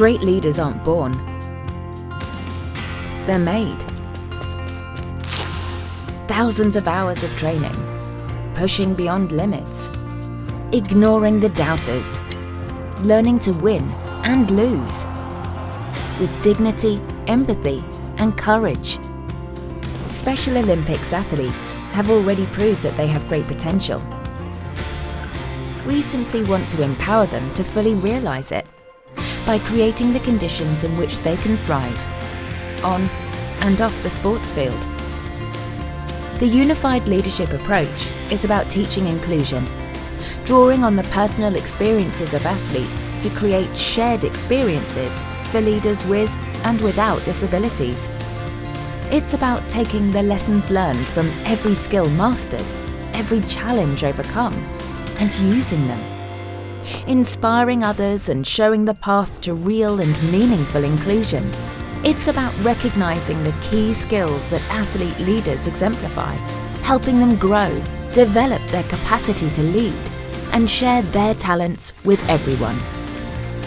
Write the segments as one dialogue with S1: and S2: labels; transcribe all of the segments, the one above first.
S1: Great leaders aren't born, they're made. Thousands of hours of training, pushing beyond limits, ignoring the doubters, learning to win and lose, with dignity, empathy and courage. Special Olympics athletes have already proved that they have great potential. We simply want to empower them to fully realise it by creating the conditions in which they can thrive, on and off the sports field. The unified leadership approach is about teaching inclusion, drawing on the personal experiences of athletes to create shared experiences for leaders with and without disabilities. It's about taking the lessons learned from every skill mastered, every challenge overcome, and using them. Inspiring others and showing the path to real and meaningful inclusion. It's about recognising the key skills that athlete leaders exemplify, helping them grow, develop their capacity to lead, and share their talents with everyone.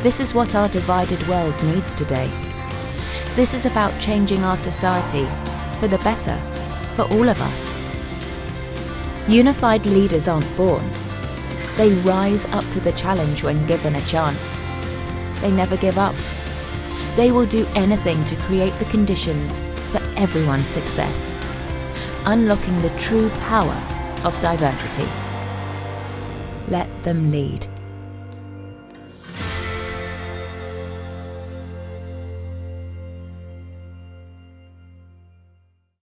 S1: This is what our divided world needs today. This is about changing our society for the better, for all of us. Unified leaders aren't born. They rise up to the challenge when given a chance. They never give up. They will do anything to create the conditions for everyone's success, unlocking the true power of diversity. Let them lead.